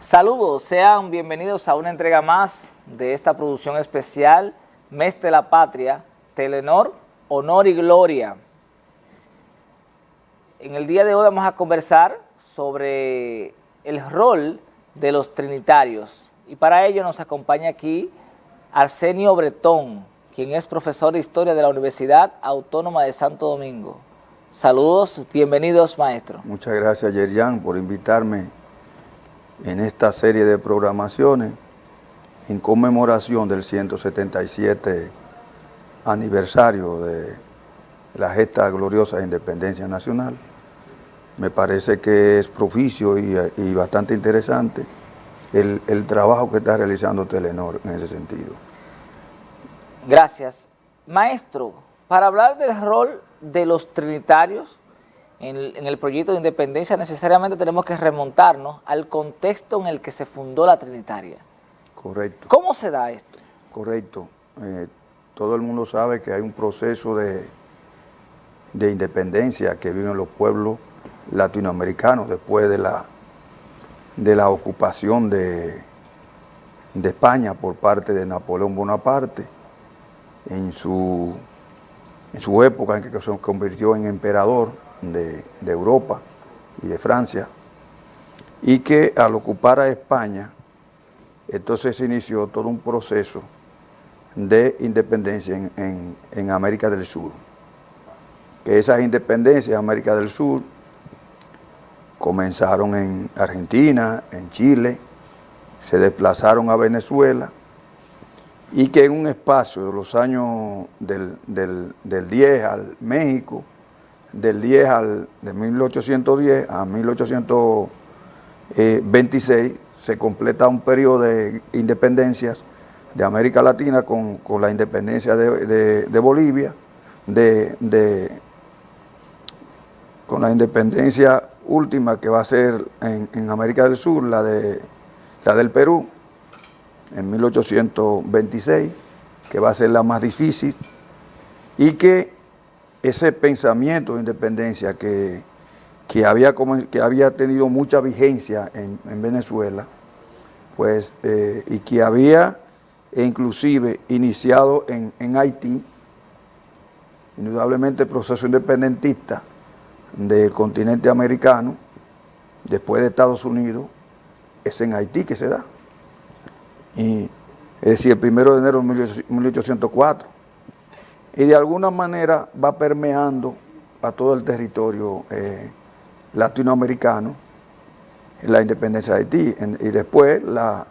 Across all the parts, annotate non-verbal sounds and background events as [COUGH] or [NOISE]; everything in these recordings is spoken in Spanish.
Saludos, sean bienvenidos a una entrega más de esta producción especial, Mes de la Patria, Telenor, Honor y Gloria. En el día de hoy vamos a conversar sobre el rol de los trinitarios y para ello nos acompaña aquí Arsenio Bretón, quien es profesor de Historia de la Universidad Autónoma de Santo Domingo. Saludos, bienvenidos maestro. Muchas gracias Yerian por invitarme en esta serie de programaciones en conmemoración del 177 aniversario de la gesta gloriosa de independencia nacional. Me parece que es propicio y, bastante interesante el, el, trabajo que está realizando Telenor en ese sentido. Gracias. Maestro, para hablar del rol de los trinitarios, en el, proyecto de independencia necesariamente tenemos que remontarnos al contexto en el que se fundó la Trinitaria. Correcto. ¿Cómo se da esto? Correcto. Eh, todo el mundo sabe que hay un proceso de, de independencia que viven los pueblos latinoamericanos después de la, de la ocupación de, de España por parte de Napoleón Bonaparte en su, en su época en que se convirtió en emperador de, Europa y de Francia, y que al ocupar a España, entonces se inició todo un proceso de independencia en, América del Sur. Que esas independencias en América del Sur comenzaron en Argentina, en Chile, se desplazaron a Venezuela y que en un espacio de los años del, del, del 10 al México, del 10 al, de 1810 a 1826 se completa un periodo de independencias de América Latina con, la independencia de, Bolivia, de, con la independencia última que va a ser en, América del Sur, la, de, la del Perú, en 1826, que va a ser la más difícil, y que ese pensamiento de independencia que, había, que había tenido mucha vigencia en, Venezuela, pues, eh, y que había inclusive iniciado en, en Haití, indudablemente el proceso independentista del continente americano, después de Estados Unidos, es en Haití que se da. Y, es decir, el primero de enero de 1804 y de alguna manera va permeando a todo el territorio eh, latinoamericano la independencia de Haití y después la,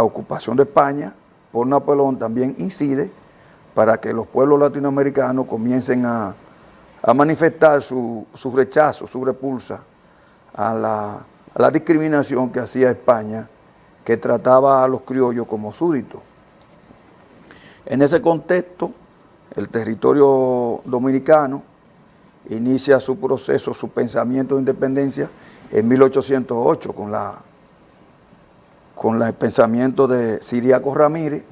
ocupación de España por Napoleón también incide para que los pueblos latinoamericanos comiencen a, manifestar su, rechazo, su repulsa a la, a la discriminación que hacía España que trataba a los criollos como súbditos. En ese contexto, el territorio dominicano inicia su proceso, su pensamiento de independencia en 1808 con la con el pensamiento de Siriaco Ramírez,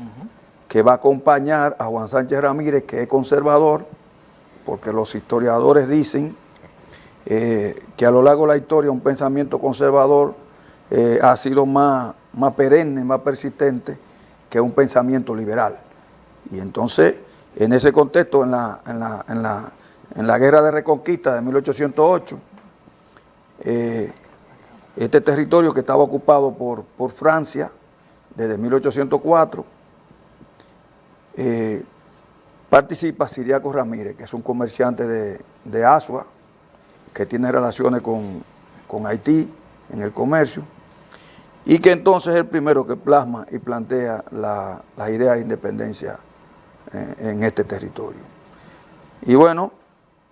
que va a acompañar a Juan Sánchez Ramírez, que es conservador, porque los historiadores dicen eh, que a lo largo de la historia un pensamiento conservador eh, ha sido más, más perenne, más persistente que un pensamiento liberal. Y entonces en ese contexto, en la, en la, guerra de reconquista de 1808, eh, este territorio que estaba ocupado por, por Francia desde 1804, eh, participa Siriaco Ramírez, que es un comerciante de, de Asua, que tiene relaciones con, Haití en el comercio, y que entonces es el primero que plasma y plantea la, las ideas de independencia en este territorio. Y bueno,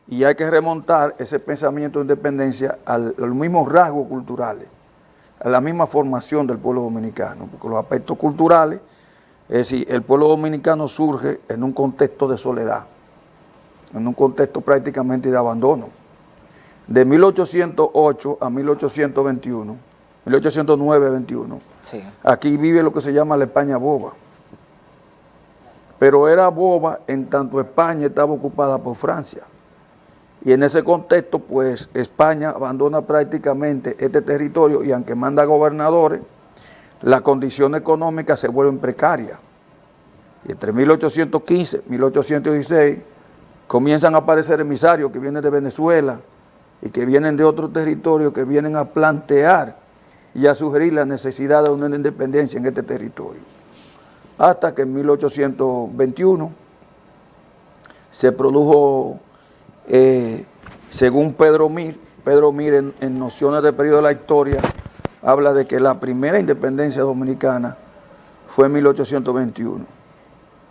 y hay que remontar ese pensamiento de independencia a los mismos rasgos culturales, a la misma formación del pueblo dominicano, porque los aspectos culturales, es decir, el pueblo dominicano surge en un contexto de soledad, en un contexto prácticamente de abandono. De 1808 a 1821, 1809-21, aquí vive lo que se llama la España boba pero era boba en tanto España estaba ocupada por Francia. Y en ese contexto, pues, España abandona prácticamente este territorio y aunque manda gobernadores, la condición económica se vuelve precaria. Y entre 1815 y 1816 comienzan a aparecer emisarios que vienen de Venezuela y que vienen de otros territorios que vienen a plantear y a sugerir la necesidad de una independencia en este territorio. Hasta que en 1821 se produjo, eh, según Pedro Mir, Pedro Mir en, en Nociones del Periodo de la Historia, habla de que la primera independencia dominicana fue en 1821,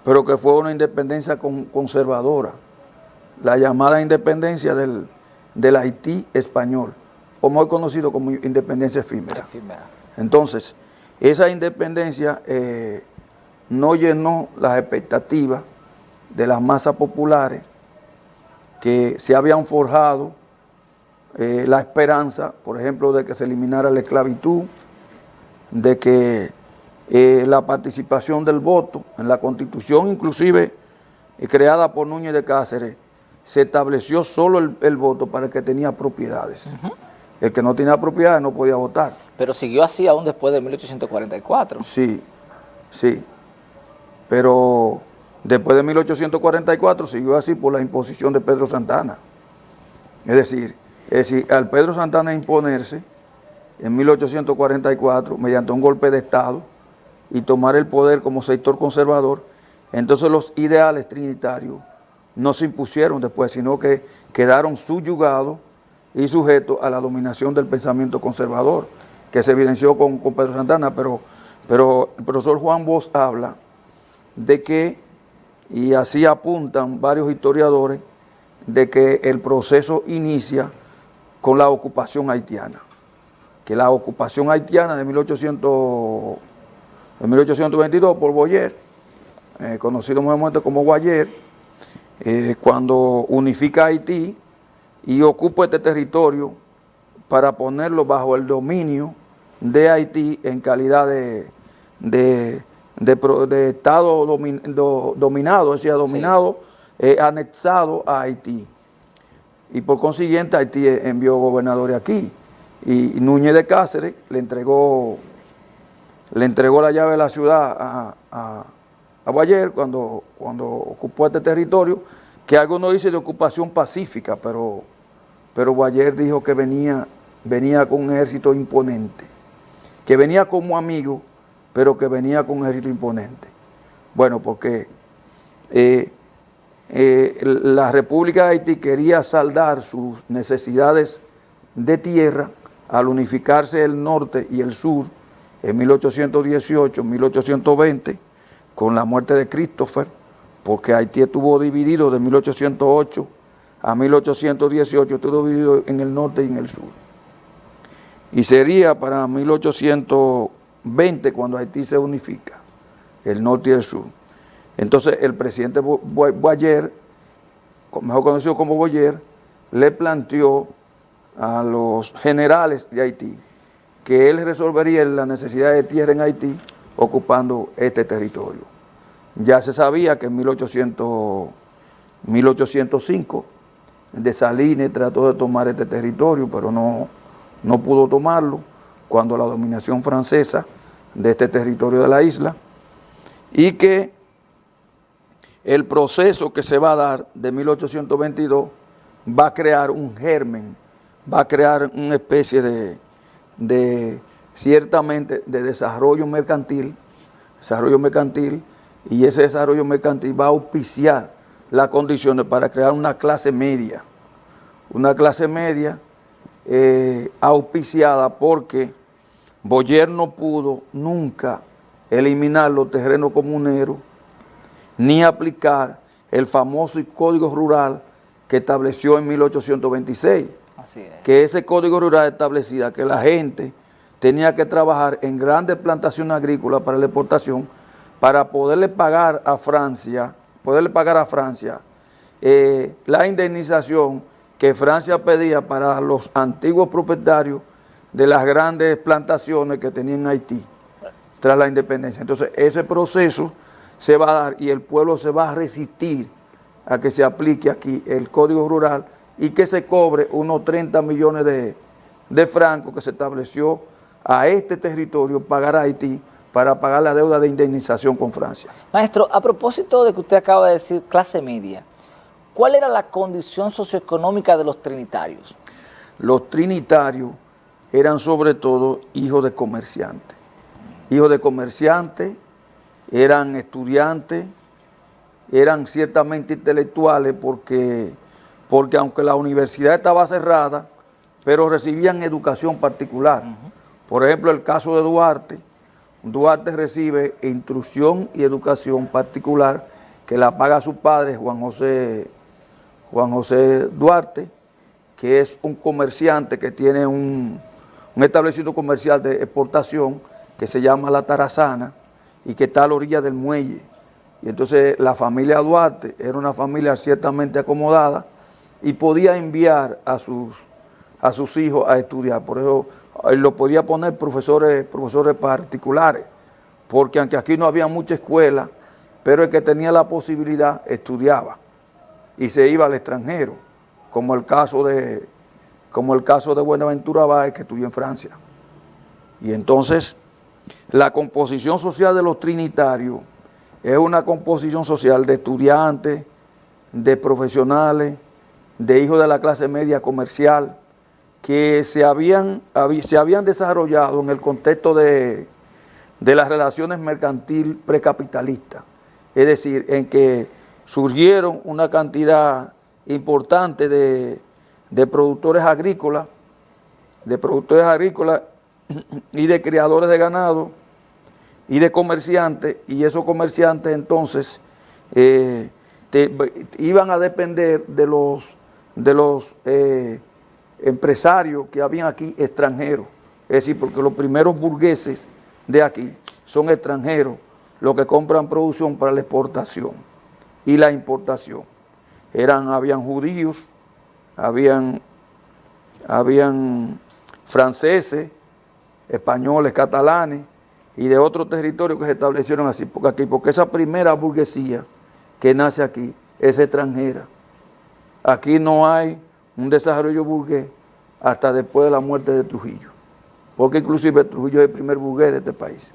pero que fue una independencia conservadora, la llamada independencia del, Haití español, o muy conocido como independencia efímera. Entonces, esa independencia eh, no llenó las expectativas de las masas populares que se habían forjado eh, la esperanza, por ejemplo, de que se eliminara la esclavitud, de que eh, la participación del voto en la constitución, inclusive eh, creada por Núñez de Cáceres, se estableció solo el, voto para el que tenía propiedades. El que no tenía propiedades no podía votar. Pero siguió así aún después de 1844. Sí, sí. Pero después de 1844 siguió así por la imposición de Pedro Santana. Es decir, es al Pedro Santana imponerse en 1844 mediante un golpe de Estado y tomar el poder como sector conservador, entonces los ideales trinitarios no se impusieron después, sino que quedaron subyugados y sujetos a la dominación del pensamiento conservador, que se evidenció con, Pedro Santana, pero, pero el profesor Juan Bosch habla de que, y así apuntan varios historiadores, de que el proceso inicia con la ocupación haitiana. Que la ocupación haitiana de, 1800, 1822 por Boyer, eh, conocido momento como Guayer, eh, cuando unifica Haití y ocupa este territorio para ponerlo bajo el dominio de Haití en calidad de, de, Estado dominado, es decir, dominado, eh, anexado a Haití. Y por consiguiente Haití envió gobernadores aquí. Y Núñez de Cáceres le entregó, le entregó la llave de la ciudad a, a, cuando, cuando ocupó este territorio, que algo no dice de ocupación pacífica, pero, pero dijo que venía, venía con un ejército imponente, que venía como amigo, pero que venía con un ejército imponente. Bueno, porque eh, eh, la República de Haití quería saldar sus necesidades de tierra al unificarse el norte y el sur en 1818, 1820, con la muerte de Christopher, porque Haití estuvo dividido de 1808 a 1818, estuvo dividido en el norte y en el sur. Y sería para 1820 cuando Haití se unifica, el norte y el sur. Entonces el presidente Boyer, mejor conocido como Boyer, le planteó a los generales de Haití que él resolvería la necesidad de tierra en Haití ocupando este territorio. Ya se sabía que en 1800, 1805 de Salines trató de tomar este territorio, pero no, no pudo tomarlo cuando la dominación francesa de este territorio de la isla y que el proceso que se va a dar de 1822 va a crear un germen, va a crear una especie de, ciertamente, de desarrollo mercantil, desarrollo mercantil, y ese desarrollo mercantil va a auspiciar las condiciones para crear una clase media, una clase media eh, auspiciada porque Boyer no pudo nunca eliminar los terrenos comuneros ni aplicar el famoso código rural que estableció en 1826. Así es. Que ese código rural establecía que la gente tenía que trabajar en grandes plantaciones agrícolas para la exportación para poderle pagar a Francia, poderle pagar a Francia eh, la indemnización que Francia pedía para los antiguos propietarios de las grandes plantaciones que tenían en Haití tras la independencia. Entonces, ese proceso se va a dar y el pueblo se va a resistir a que se aplique aquí el Código Rural y que se cobre unos 30 millones de, francos que se estableció a este territorio pagar a Haití para pagar la deuda de indemnización con Francia. Maestro, a propósito de que usted acaba de decir clase media, ¿cuál era la condición socioeconómica de los trinitarios? Los trinitarios eran sobre todo hijos de comerciantes. Hijos de comerciantes, eran estudiantes, eran ciertamente intelectuales porque, porque aunque la universidad estaba cerrada, pero recibían educación particular. Por ejemplo, el caso de Duarte, Duarte recibe instrucción y educación particular que la paga su padre, Juan José, Juan José Duarte, que es un comerciante que tiene un, un establecimiento comercial de exportación que se llama La Tarazana y que está a la orilla del muelle. Y entonces la familia Duarte era una familia ciertamente acomodada y podía enviar a sus, a sus hijos a estudiar. Por eso él lo podía poner profesores, profesores particulares, porque aunque aquí no había mucha escuela, pero el que tenía la posibilidad estudiaba y se iba al extranjero, como el caso de, como el caso de Buenaventura Báez, que estudió en Francia. Y entonces, la composición social de los trinitarios es una composición social de estudiantes, de profesionales, de hijos de la clase media comercial, que se habían, se habían desarrollado en el contexto de, las relaciones mercantil precapitalistas. Es decir, en que surgieron una cantidad importante de, de productores agrícolas, de productores agrícolas [CLEARS THROAT] y de criadores de ganado y de comerciantes, y esos comerciantes entonces eh, iban a depender de los, de los eh, empresarios que habían aquí extranjeros, es decir, porque los primeros burgueses de aquí son extranjeros, los que compran producción para la exportación y la importación. Eran, habían judíos, habían, habían franceses, españoles, catalanes y de otros territorios que se establecieron así, porque aquí, porque esa primera burguesía que nace aquí es extranjera. Aquí no hay un desarrollo burgués hasta después de la muerte de Trujillo, porque inclusive Trujillo es el primer burgués de este país.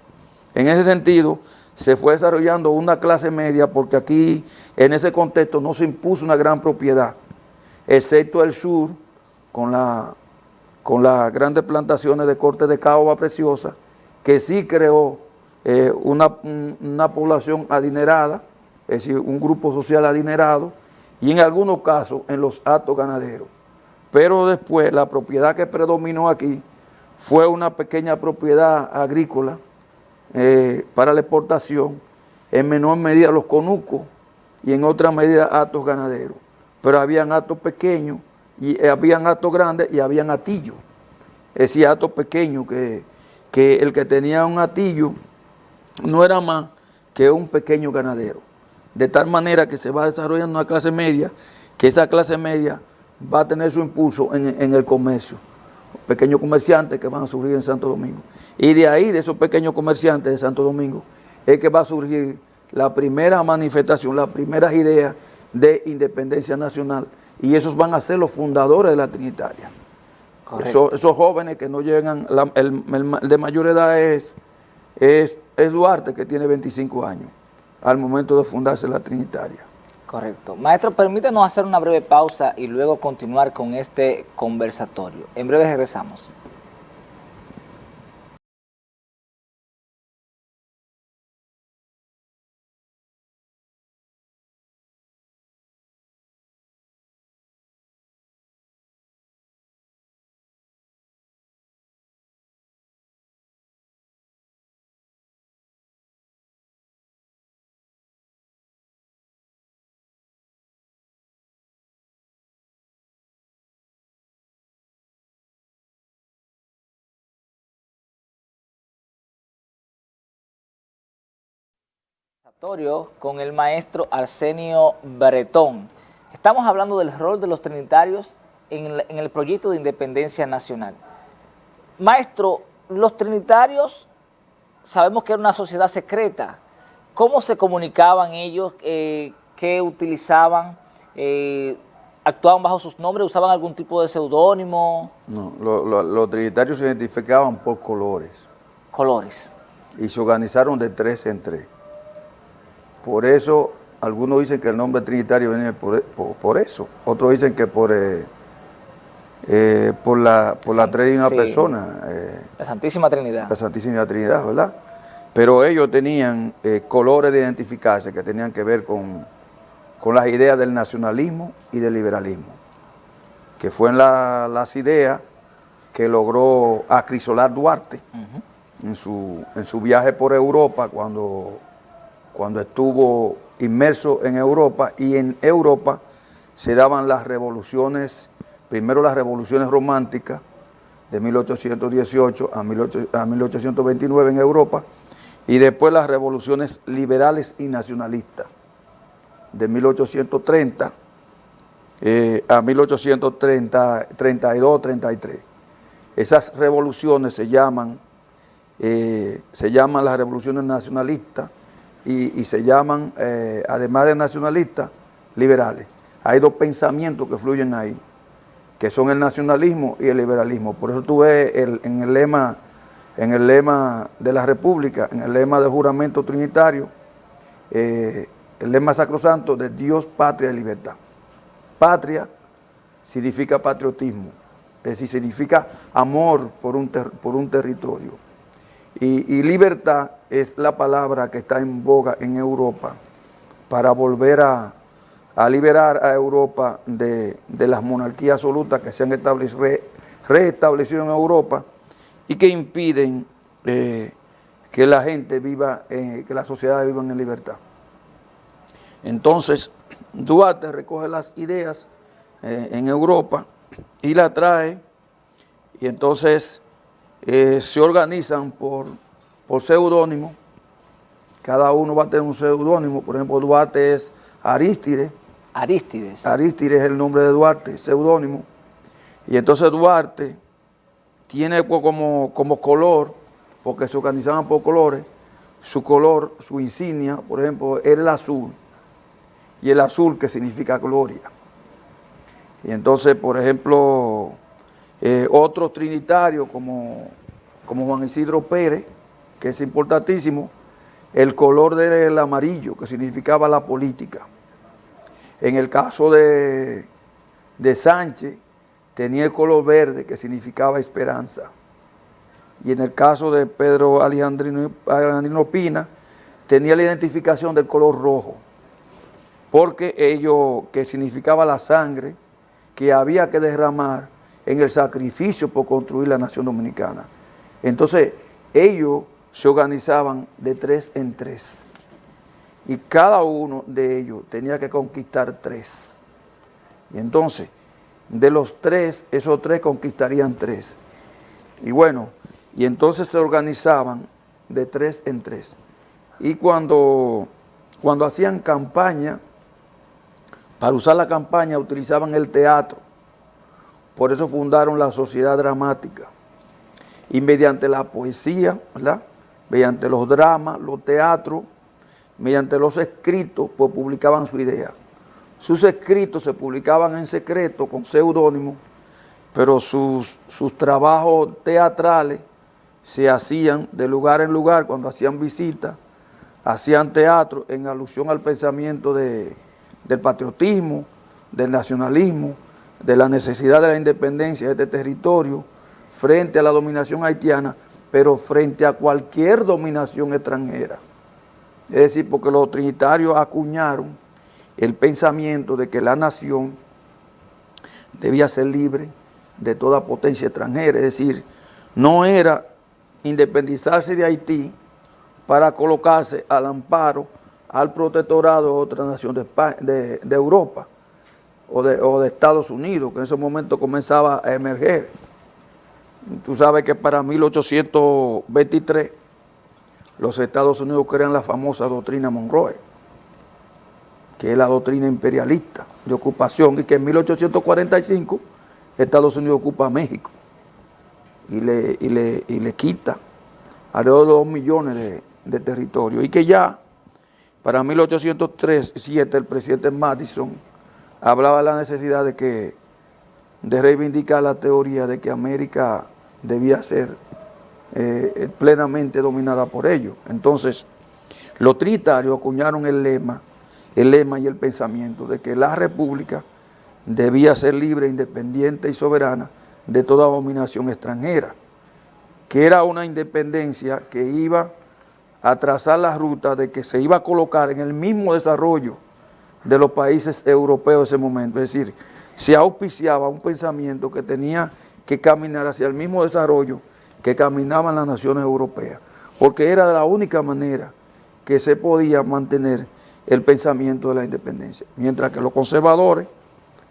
En ese sentido, se fue desarrollando una clase media porque aquí, en ese contexto, no se impuso una gran propiedad, excepto el sur, con, con las grandes plantaciones de corte de caoba preciosa, que sí creó eh, una, una población adinerada, es decir, un grupo social adinerado, y en algunos casos en los actos ganaderos. Pero después la propiedad que predominó aquí fue una pequeña propiedad agrícola eh, para la exportación, en menor medida los conucos y en otra medida actos ganaderos. Pero habían actos pequeños, y eh, habían actos grandes y habían atillos. Es decir, actos pequeños que, que el que tenía un atillo no era más que un pequeño ganadero de tal manera que se va desarrollando una clase media, que esa clase media va a tener su impulso en, el comercio, pequeños comerciantes que van a surgir en Santo Domingo. Y de ahí, de esos pequeños comerciantes de Santo Domingo, es que va a surgir la primera manifestación, las primeras ideas de independencia nacional, y esos van a ser los fundadores de la Trinitaria. Esos, jóvenes que no llegan, el, de mayor edad es, es, es Duarte, que tiene 25 años al momento de fundarse la Trinitaria. Correcto. Maestro, permítanos hacer una breve pausa y luego continuar con este conversatorio. En breve regresamos. Con el maestro Arsenio Bretón. Estamos hablando del rol de los trinitarios en el, proyecto de independencia nacional. Maestro, los trinitarios sabemos que era una sociedad secreta. ¿Cómo se comunicaban ellos? Eh, ¿Qué utilizaban? Eh, actuaban bajo sus nombres, usaban algún tipo de seudónimo. No, los trinitarios se identificaban por colores. Colores. Y se organizaron de tres en tres. Por eso, algunos dicen que el nombre trinitario viene por, eso. Otros dicen que por, eh, eh, por la, por la una persona. Eh, la Santísima Trinidad. La Santísima Trinidad, ¿verdad? Pero ellos tenían colores de identificarse que tenían que ver con con las ideas del nacionalismo y del liberalismo, que fueron las ideas que logró acrisolar Duarte en, su, en su viaje por Europa, cuando, cuando estuvo inmerso en Europa, y en Europa se daban las revoluciones, primero las revoluciones románticas, de 1818 a, 1829 en Europa, y después las revoluciones liberales y nacionalistas de 1830 eh, a 1832, 33. Esas revoluciones se llaman, eh, se llaman las revoluciones nacionalistas y, se llaman, eh, además de nacionalistas, liberales. Hay dos pensamientos que fluyen ahí, que son el nacionalismo y el liberalismo. Por eso tú ves en, el lema, en el lema de la República, en el lema de juramento trinitario, el lema sacrosanto de Dios, patria y libertad. Patria significa patriotismo, es decir, significa amor por un, por un territorio. Y, libertad es la palabra que está en boga en Europa para volver a, liberar a Europa de, las monarquías absolutas que se han establecido, reestablecido en Europa y que impiden eh, que la gente viva, eh, que las sociedades vivan en libertad. Entonces, Duarte recoge las ideas eh, en Europa y la trae y entonces eh, se organizan por, por seudónimo. Cada uno va a tener un seudónimo. Por ejemplo, Duarte es Arístide. Arístides. Arístide es el nombre de Duarte, seudónimo. Y entonces Duarte tiene como, como color, porque se organizaban por colores, su color, su insignia, por ejemplo, era el azul y el azul que significa gloria. Y entonces, por ejemplo, eh, otros trinitarios como, como Juan Isidro Pérez, que es importantísimo, el color del amarillo, que significaba la política. En el caso de, de Sánchez, tenía el color verde, que significaba esperanza. Y en el caso de Pedro Alejandrino, Alejandrino Pina, tenía la identificación del color rojo porque ello que significaba la sangre que había que derramar en el sacrificio por construir la nación dominicana. Entonces, ellos se organizaban de tres en tres y cada uno de ellos tenía que conquistar tres. Y entonces, de los tres, esos tres conquistarían tres. Y bueno, y entonces se organizaban de tres en tres. Y cuando, cuando hacían campaña, para usar la campaña utilizaban el teatro, por eso fundaron la sociedad dramática. Y mediante la poesía, mediante los dramas, los teatros, mediante los escritos, pues publicaban su idea. Sus escritos se publicaban en secreto, con seudónimo, pero sus, sus trabajos teatrales se hacían de lugar en lugar cuando hacían visitas, hacían teatro en alusión al pensamiento de, del patriotismo, del nacionalismo, de la necesidad de la independencia de este territorio frente a la dominación haitiana, pero frente a cualquier dominación extranjera. Es decir, porque los trinitarios acuñaron el pensamiento de que la nación debía ser libre de toda potencia extranjera, es decir, no era independizarse de Haití para colocarse al amparo al protectorado de otra nación de, Europa o de, Estados Unidos, que en ese momento comenzaba a emerger. Tú sabes que para 1823 los Estados Unidos crean la famosa doctrina Monroe, que es la doctrina imperialista de ocupación, y que en 1845 Estados Unidos ocupa México y le, le, quita alrededor de dos millones de, de territorio, y que ya para 1803, el presidente Madison hablaba la necesidad de que de reivindicar la teoría de que América debía ser eh, plenamente dominada por ellos. Entonces, los trinitarios acuñaron el lema, el lema y el pensamiento de que la república debía ser libre, independiente y soberana de toda dominación extranjera, que era una independencia que iba a trazar la ruta de que se iba a colocar en el mismo desarrollo de los países europeos de ese momento, es decir, se auspiciaba un pensamiento que tenía que caminar hacia el mismo desarrollo que caminaban las naciones europeas, porque era la única manera que se podía mantener el pensamiento de la independencia, mientras que los conservadores,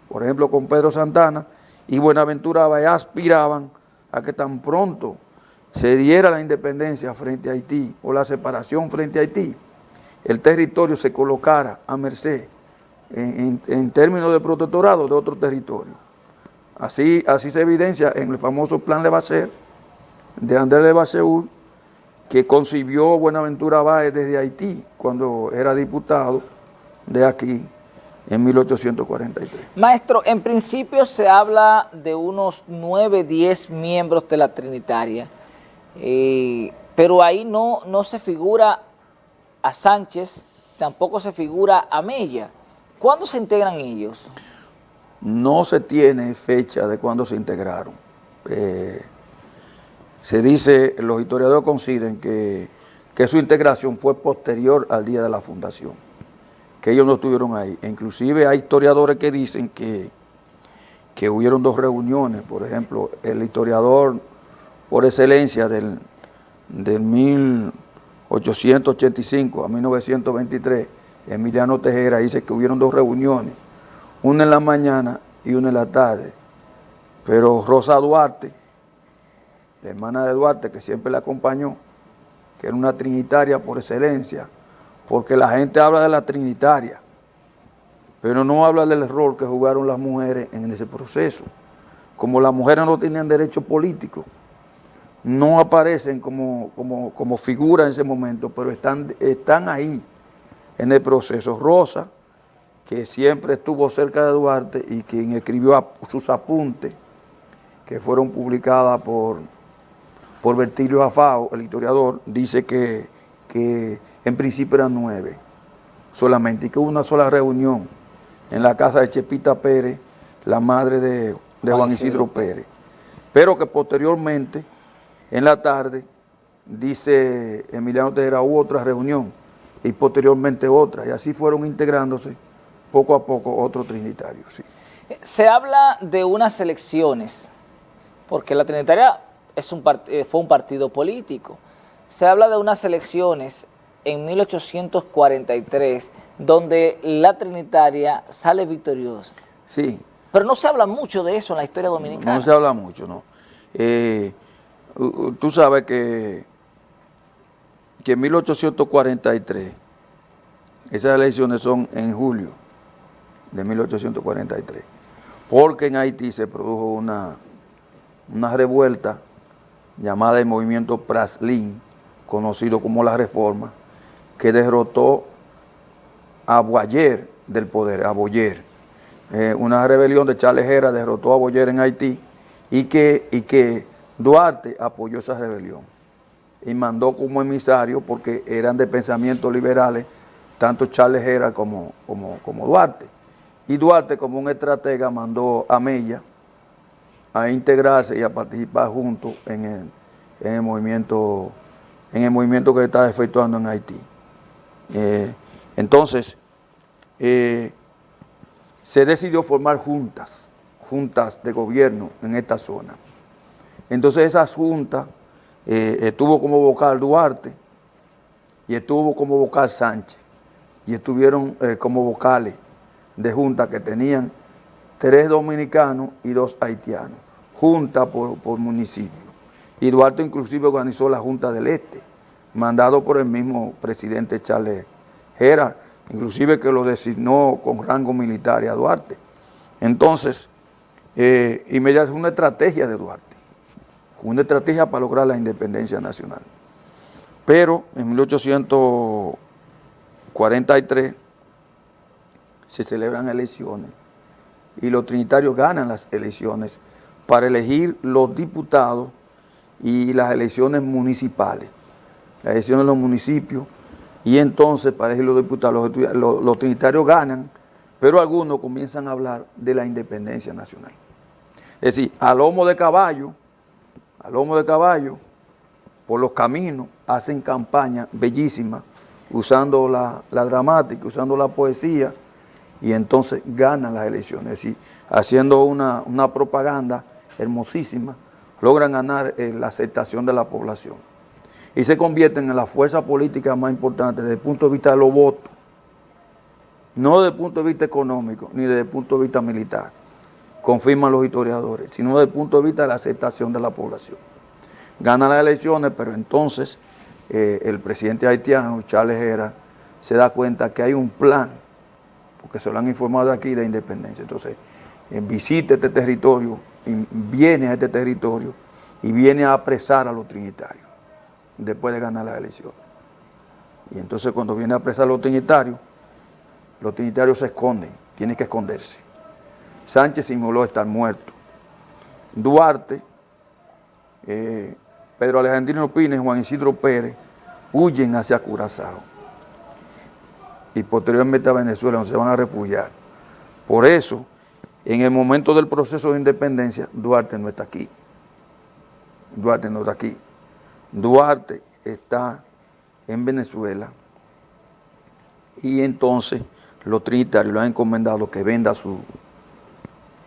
por ejemplo con Pedro Santana y Buenaventura aspiraban a que tan pronto se diera la independencia frente a Haití o la separación frente a Haití, el territorio se colocara a merced en, términos de protectorado de otro territorio. Así, así se evidencia en el famoso plan Levasseur de Andrés Levasseur, que concibió Buenaventura Báez desde Haití cuando era diputado de aquí en 1843. Maestro, en principio se habla de unos 9, 10 miembros de la Trinitaria, eh, pero ahí no, no se figura a Sánchez, tampoco se figura a Mella. ¿Cuándo se integran ellos? No se tiene fecha de cuándo se integraron. Eh, se dice, los historiadores consideran que, su integración fue posterior al día de la fundación, que ellos no estuvieron ahí. inclusive hay historiadores que dicen que, que hubieron dos reuniones, por ejemplo, el historiador por excelencia del, del 1885 a 1923, Emiliano Tejera dice que hubieron dos reuniones, una en la mañana y una en la tarde. Pero Rosa Duarte, la hermana de Duarte, que siempre la acompañó, que era una trinitaria por excelencia, porque la gente habla de la trinitaria, pero no habla del rol que jugaron las mujeres en ese proceso. Como las mujeres no tenían derecho político, no aparecen como, como, como figura en ese momento, pero están, están ahí en el proceso. Rosa, que siempre estuvo cerca de Duarte y quien escribió sus apuntes, que fueron publicadas por, por Bertilio Afao, el historiador, dice que, que en principio eran nueve solamente y que hubo una sola reunión en la casa de Chepita Pérez, la madre de, Juan Isidro Pérez, pero que posteriormente, en la tarde, dice Emiliano Tejera, hubo otra reunión y posteriormente otra, y así fueron integrándose poco a poco otros trinitarios. Sí. Se habla de unas elecciones, porque la Trinitaria es un eh, fue un partido político. Se habla de unas elecciones en 1843, donde la Trinitaria sale victoriosa. Sí. Pero no se habla mucho de eso en la historia dominicana. No, se habla mucho, no. Eh, tú sabes que que en 1843, esas elecciones son en julio de 1843, porque en Haití se produjo una, una revuelta llamada el movimiento Praslin, conocido como la Reforma, que derrotó a Boyer del poder, a Boyer. Eh, una rebelión de Charles derrotó a Boyer en Haití y que, y que Duarte apoyó esa rebelión y mandó como emisario, porque eran de pensamientos liberales, tanto Charles Hera como, como, Duarte. Y Duarte, como un estratega, mandó a Mella a integrarse y a participar junto en el, movimiento en el movimiento que estaba efectuando en Haití. Eh, entonces, eh, se decidió formar juntas, juntas de gobierno en esta zona. Entonces esas juntas eh, estuvo como vocal Duarte y estuvo como vocal Sánchez y estuvieron eh, como vocales de junta que tenían tres dominicanos y dos haitianos, junta por, municipio. Y Duarte inclusive organizó la Junta del Este, mandado por el mismo presidente Charles Gerard, inclusive que lo designó con rango militar a Duarte. Entonces, eh, inmediatamente fue una estrategia de Duarte una estrategia para lograr la independencia nacional. Pero en 1843 se celebran elecciones y los trinitarios ganan las elecciones para elegir los diputados y las elecciones municipales, las elecciones de los municipios, y entonces para elegir los diputados, los, trinitarios ganan, pero algunos comienzan a hablar de la independencia nacional. Es decir, a lomo de caballo, a lomo de caballo, por los caminos, hacen campaña bellísima, usando la, dramática, usando la poesía, y entonces ganan las elecciones. Es decir, haciendo una, propaganda hermosísima, logran ganar eh, la aceptación de la población. Y se convierten en la fuerza política más importante. Desde el punto de vista de los votos, no desde el punto de vista económico, ni desde el punto de vista militar, confirman los historiadores, sino desde el punto de vista de la aceptación de la población. Gana las elecciones, pero entonces eh, el presidente haitiano, Charles Hera, se da cuenta que hay un plan, porque se lo han informado aquí, de independencia. Entonces, eh, visita este territorio, viene a este territorio y viene a apresar a los trinitarios después de ganar las elecciones. Y entonces cuando viene a apresar a los trinitarios, los trinitarios se esconden, tienen que esconderse. Sánchez simuló estar muerto. Duarte, eh, Pedro Alejandrino Pines, Juan Isidro Pérez, huyen hacia Curazao. Y posteriormente a Venezuela, donde se van a refugiar. Por eso, en el momento del proceso de independencia, Duarte no está aquí. Duarte no está aquí. Duarte está en Venezuela y entonces los trinitarios le han encomendado que venda su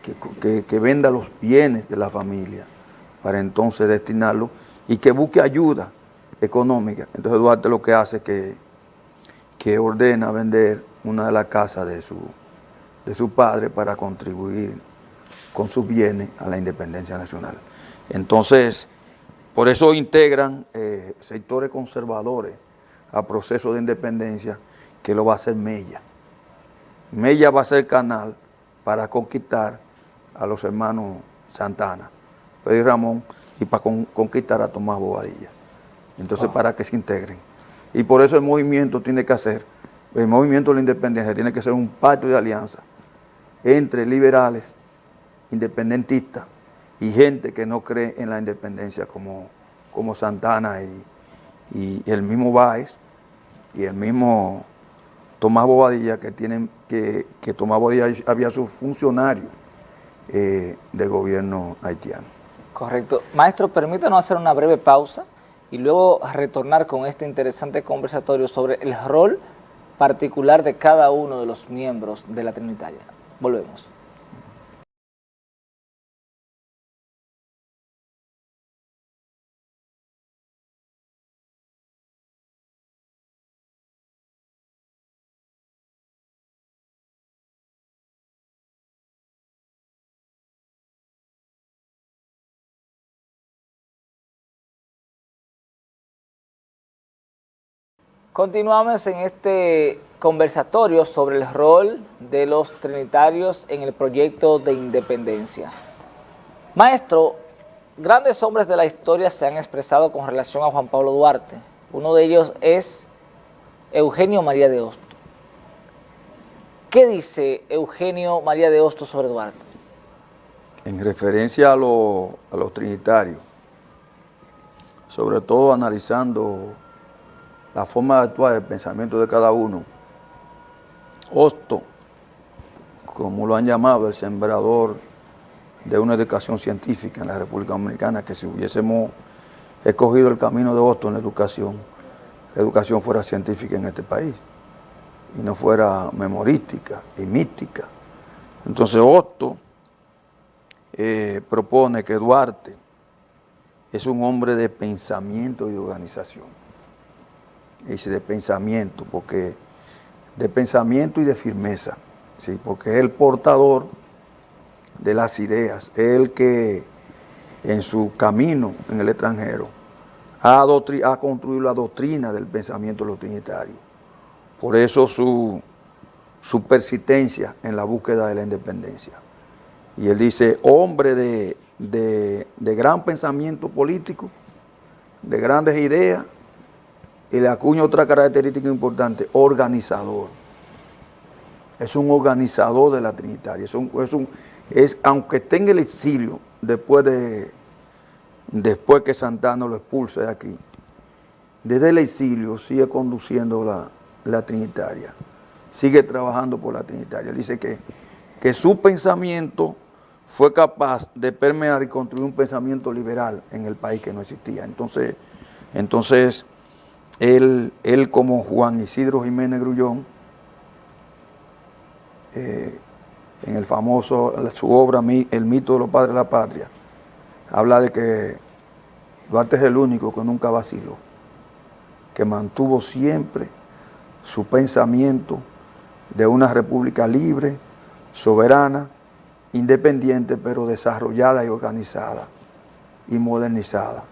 que, venda los bienes de la familia para entonces destinarlo y que busque ayuda económica. Entonces Duarte lo que hace es que, que ordena vender una de las casas de su, de su padre para contribuir con sus bienes a la independencia nacional. Entonces, por eso integran eh, sectores conservadores a proceso de independencia que lo va a hacer Mella. Mella va a ser canal para conquistar a los hermanos Santana, Pedro Ramón, y para conquistar a Tomás Bobadilla. Entonces, ah. para que se integren. Y por eso el movimiento tiene que hacer, el movimiento de la independencia tiene que ser un pacto de alianza entre liberales, independentistas, y gente que no cree en la independencia como, como Santana y, el mismo Báez y el mismo Tomás Bobadilla que tienen que, que Tomás Bobadilla había su funcionario eh, del gobierno haitiano. Correcto. Maestro, permítanos hacer una breve pausa y luego retornar con este interesante conversatorio sobre el rol particular de cada uno de los miembros de la Trinitaria. Volvemos. Continuamos en este conversatorio sobre el rol de los trinitarios en el proyecto de independencia. Maestro, grandes hombres de la historia se han expresado con relación a Juan Pablo Duarte. Uno de ellos es Eugenio María de Hosto. ¿Qué dice Eugenio María de Hosto sobre Duarte? En referencia a, a los trinitarios, sobre todo analizando la forma de actuar, el pensamiento de cada uno. Hosto, como lo han llamado, el sembrador de una educación científica en la República Dominicana, que si hubiésemos escogido el camino de Hosto en la educación, la educación fuera científica en este país y no fuera memorística y mística. Entonces Hosto eh, propone que Duarte es un hombre de pensamiento y organización dice de pensamiento, porque de pensamiento y de firmeza, ¿sí? porque es el portador de las ideas, es el que en su camino en el extranjero ha, ha construido la doctrina del pensamiento de los. Por eso su, su persistencia en la búsqueda de la independencia. Y él dice, hombre de, de gran pensamiento político, de grandes ideas, y le acuño otra característica importante, organizador. es un organizador de la Trinitaria, es un, es un, es, aunque esté en el exilio después de después que Santana lo expulse de aquí, desde el exilio sigue conduciendo la, la Trinitaria, sigue trabajando por la Trinitaria. Dice que, que su pensamiento fue capaz de permear y construir un pensamiento liberal en el país que no existía. Entonces, entonces él, él como Juan Isidro Jiménez Grullón, eh, en el famoso, su obra El mito de los padres de la patria, habla de que Duarte es el único que nunca vaciló, que mantuvo siempre su pensamiento de una república libre, soberana, independiente, pero desarrollada y organizada y modernizada,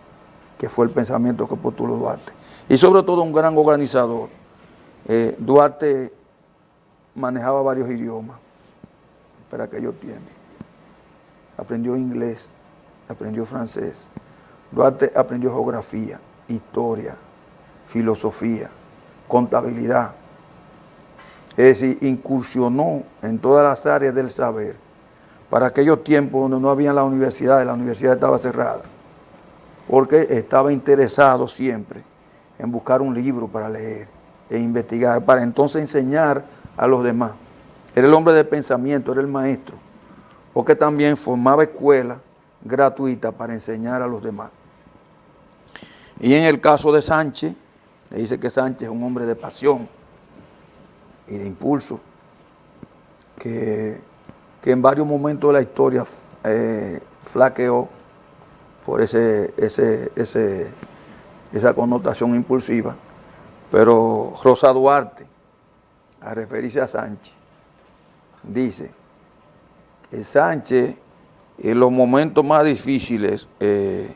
que fue el pensamiento que postuló Duarte. Y sobre todo un gran organizador. Eh, Duarte manejaba varios idiomas para aquellos tiempos. Aprendió inglés, aprendió francés. Duarte aprendió geografía, historia, filosofía, contabilidad. Es decir, incursionó en todas las áreas del saber. Para aquellos tiempos donde no había la universidad, la universidad estaba cerrada. Porque estaba interesado siempre en buscar un libro para leer e investigar, para entonces enseñar a los demás. Era el hombre de pensamiento, era el maestro, porque también formaba escuela gratuita para enseñar a los demás. Y en el caso de Sánchez, le dice que Sánchez es un hombre de pasión y de impulso, que, en varios momentos de la historia eh, flaqueó por ese, ese, esa connotación impulsiva, pero Rosa Duarte, a referirse a Sánchez, dice que Sánchez en los momentos más difíciles, eh,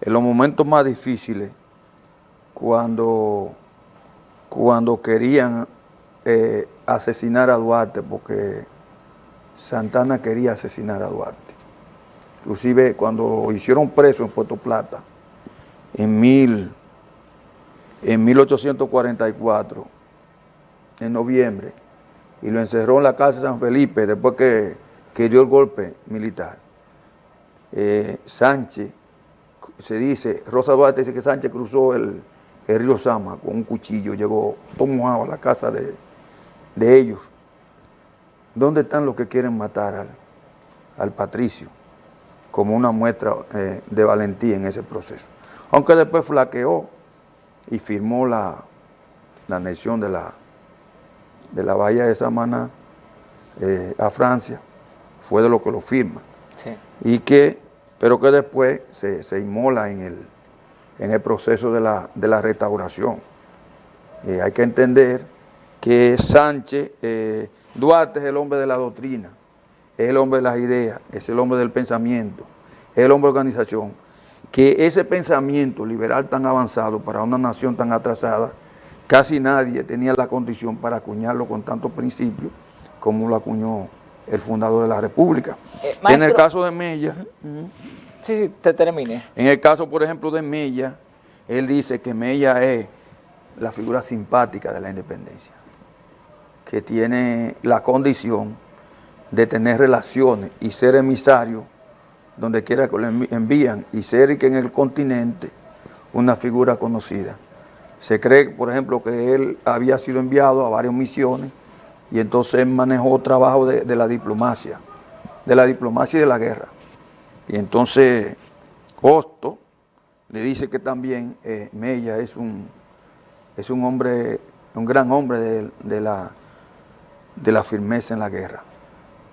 en los momentos más difíciles, cuando, cuando querían eh, asesinar a Duarte, porque Santana quería asesinar a Duarte. Inclusive cuando hicieron preso en Puerto Plata, en, mil, en 1844, en noviembre, y lo encerró en la casa de San Felipe después que, dio el golpe militar. Eh, Sánchez, se dice, Rosa Duarte dice que Sánchez cruzó el, río Sama con un cuchillo, llegó todo a la casa de, ellos. ¿Dónde están los que quieren matar al, patricio? Como una muestra eh, de valentía en ese proceso. Aunque después flaqueó y firmó la, la anexión de la, de la bahía de Samaná eh, a Francia, fue de lo que lo firma. Y que, pero que después se, inmola en el, en el proceso de la, restauración. Eh, hay que entender que Sánchez, eh, Duarte es el hombre de la doctrina, es el hombre de las ideas, es el hombre del pensamiento, es el hombre de organización. Que ese pensamiento liberal tan avanzado para una nación tan atrasada Casi nadie tenía la condición para acuñarlo con tantos principios como lo acuñó el fundador de la República. Eh, en el caso de Mella... Sí, sí, te termine. En el caso, por ejemplo, de Mella, él dice que Mella es la figura simpática de la independencia, que tiene la condición de tener relaciones y ser emisario donde quiera que lo envían y ser que en el continente una figura conocida. Se cree, por ejemplo, que él había sido enviado a varias misiones y entonces manejó trabajo de, la diplomacia, de la diplomacia y de la guerra. Y entonces Hosto le dice que también eh, Mella es un, es un hombre, un gran hombre de, la, de la firmeza en la guerra,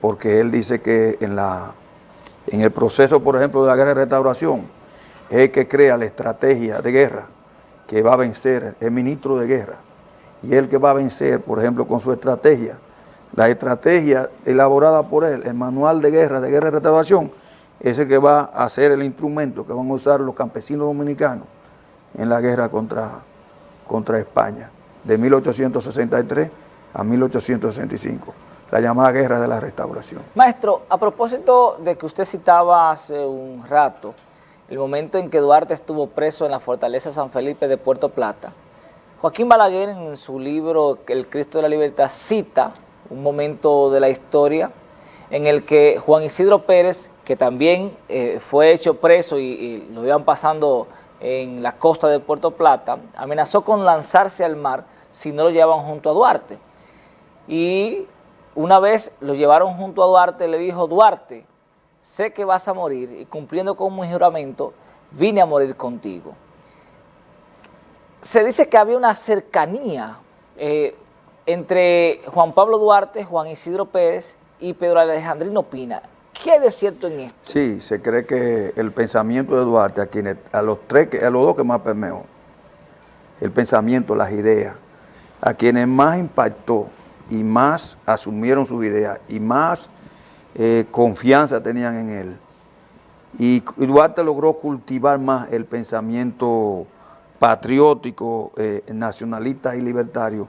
porque él dice que en, la, en el proceso, por ejemplo, de la guerra de restauración, es el que crea la estrategia de guerra que va a vencer, el ministro de guerra, y él que va a vencer, por ejemplo, con su estrategia, la estrategia elaborada por él, el manual de guerra, de guerra de restauración, es el que va a ser el instrumento que van a usar los campesinos dominicanos en la guerra contra, contra España, de 1863 a 1865, la llamada guerra de la restauración. Maestro, a propósito de que usted citaba hace un rato, el momento en que Duarte estuvo preso en la fortaleza San Felipe de Puerto Plata, Joaquín Balaguer en su libro El Cristo de la Libertad cita un momento de la historia en el que Juan Isidro Pérez, que también eh, fue hecho preso y, lo iban pasando en la costa de Puerto Plata, amenazó con lanzarse al mar si no lo llevaban junto a Duarte. Y una vez lo llevaron junto a Duarte, le dijo, Duarte, sé que vas a morir y cumpliendo con mi juramento, vine a morir contigo. Se dice que había una cercanía eh, entre Juan Pablo Duarte, Juan Isidro Pérez y Pedro Alejandrino Pina. ¿Qué hay de cierto en esto? Sí, se cree que el pensamiento de Duarte, a, quienes, a, los, tres, a los dos que más permeó, el pensamiento, las ideas, a quienes más impactó y más asumieron sus ideas y más eh, confianza tenían en él. Y, Duarte logró cultivar más el pensamiento patriótico, eh, nacionalista y libertario,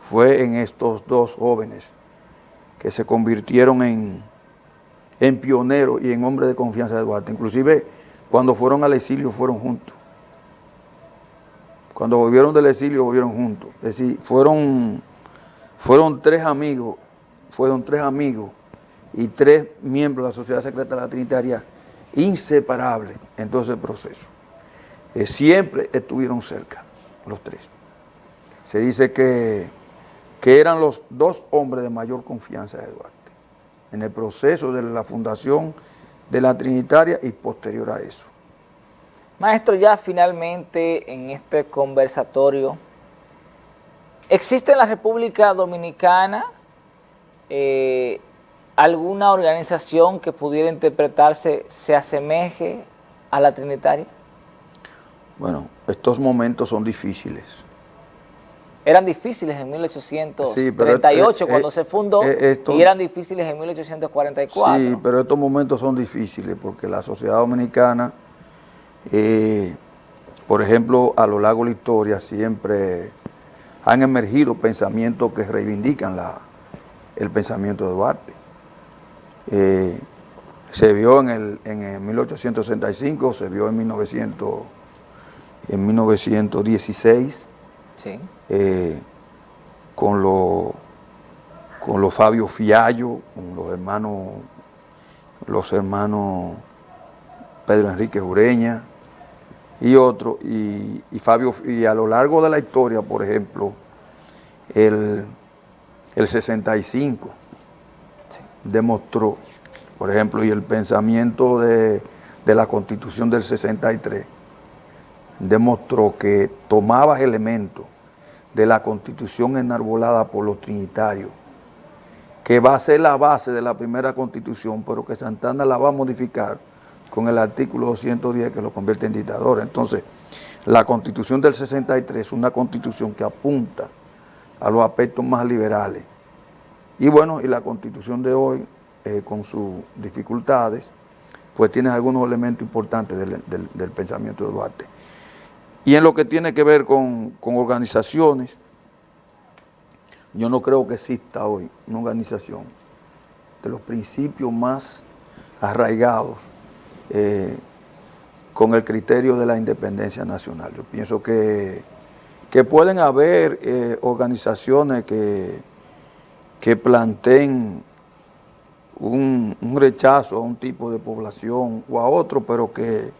fue en estos dos jóvenes que se convirtieron en, en pioneros y en hombres de confianza de Duarte. Inclusive cuando fueron al exilio fueron juntos. Cuando volvieron del exilio volvieron juntos. Es decir, fueron, fueron tres amigos, fueron tres amigos y tres miembros de la Sociedad Secreta de la Trinitaria inseparables en todo ese proceso. Eh, siempre estuvieron cerca, los tres. Se dice que que eran los dos hombres de mayor confianza de Duarte, en el proceso de la fundación de la Trinitaria y posterior a eso. Maestro, ya finalmente en este conversatorio, ¿existe en la República Dominicana eh, alguna organización que pudiera interpretarse, se asemeje a la Trinitaria? Bueno, estos momentos son difíciles eran difíciles en 1838 cuando eh, se fundó y eran difíciles en 1844. Sí, pero estos momentos son difíciles porque la sociedad dominicana, eh, por ejemplo, a lo largo de la historia siempre han emergido pensamientos que reivindican la, el pensamiento de Duarte. se vio en, el, en 1865, se vio en, 1900, en 1916, eh, con los con los Fabio Fiallo, con los hermanos, los hermanos Pedro Enrique Ureña y otros, y, Fabio, y a lo largo de la historia, por ejemplo, el, el 65 demostró, por ejemplo, y el pensamiento de, de la Constitución del 63, demostró que tomaba elementos de la constitución enarbolada por los trinitarios, que va a ser la base de la primera constitución, pero que Santana la va a modificar con el artículo 210 que lo convierte en dictador. Entonces, la constitución del 63 es una constitución que apunta a los aspectos más liberales. Y bueno, y la constitución de hoy, eh, con sus dificultades, pues tiene algunos elementos importantes del pensamiento de Duarte. Y en lo que tiene que ver con, organizaciones, yo no creo que exista hoy una organización de los principios más arraigados eh, con el criterio de la independencia nacional. Yo pienso que, que pueden haber eh, organizaciones que, que planteen un, rechazo a un tipo de población o a otro, pero que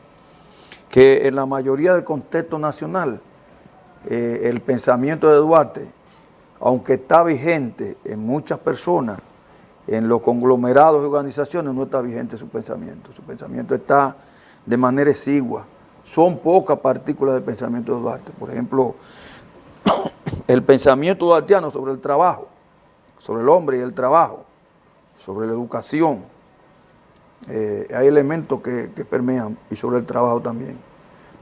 que en la mayoría del contexto nacional eh, el pensamiento de Duarte, aunque está vigente en muchas personas, en los conglomerados y organizaciones no está vigente su pensamiento. Su pensamiento está de manera exigua. Son pocas partículas del pensamiento de Duarte. Por ejemplo, [COUGHS] el pensamiento duartiano sobre el trabajo, sobre el hombre y el trabajo, sobre la educación, eh, hay elementos que, permean y sobre el trabajo también.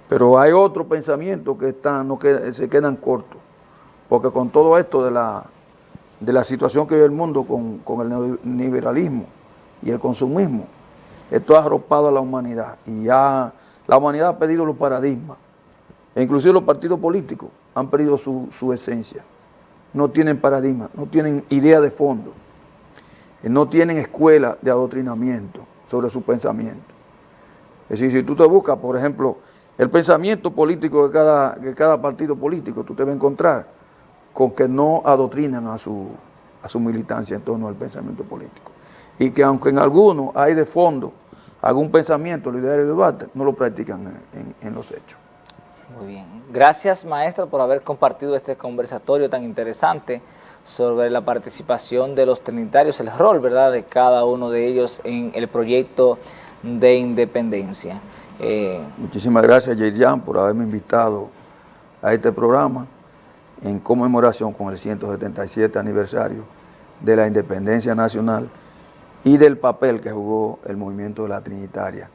Pero hay otros pensamientos que están, no que, se quedan cortos, porque con todo esto de la, de la situación que vive el mundo con, con el neoliberalismo y el consumismo, esto ha arropado a la humanidad y ya la humanidad ha perdido los paradigmas, e inclusive los partidos políticos han perdido su, su esencia, no tienen paradigma, no tienen idea de fondo, no tienen escuela de adoctrinamiento, sobre su pensamiento. Es decir, si tú te buscas, por ejemplo, el pensamiento político de cada, de cada partido político, tú te vas a encontrar con que no adoctrinan a su, a su militancia en torno al pensamiento político. Y que aunque en algunos hay de fondo algún pensamiento, idea de debate, no lo practican en, en los hechos. Muy bien. Gracias, maestro, por haber compartido este conversatorio tan interesante sobre la participación de los trinitarios, el rol, ¿verdad?, de cada uno de ellos en el proyecto de independencia. Eh, Muchísimas gracias, Yerjan, por haberme invitado a este programa en conmemoración con el 177 aniversario de la independencia nacional y del papel que jugó el movimiento de la Trinitaria,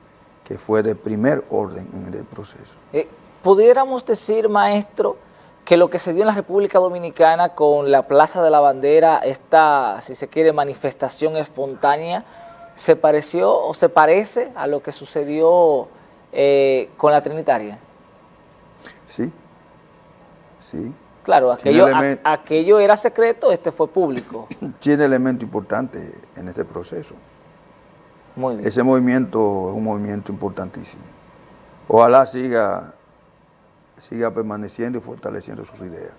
que fue de primer orden en el proceso. Eh, ¿Pudiéramos decir, maestro, que lo que se dio en la República Dominicana con la Plaza de la Bandera, esta, si se quiere, manifestación espontánea, se pareció o se parece a lo que sucedió eh, con la Trinitaria? Sí, sí. Claro, aquello, aquello era secreto, este fue público. [CLEARS THROAT] Tiene elemento importante en este proceso. Muy bien. Ese movimiento es un movimiento importantísimo. Ojalá siga siga permaneciendo y fortaleciendo sus ideas.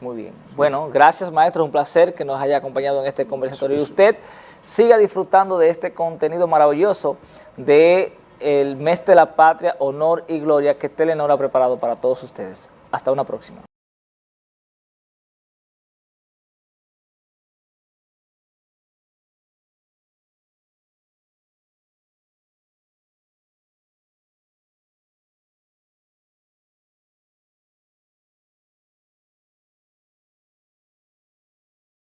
Muy bien. Bueno, gracias maestro, un placer que nos haya acompañado en este conversatorio y usted siga disfrutando de este contenido maravilloso de el mes de la patria, honor y gloria que Telenor ha preparado para todos ustedes. Hasta una próxima.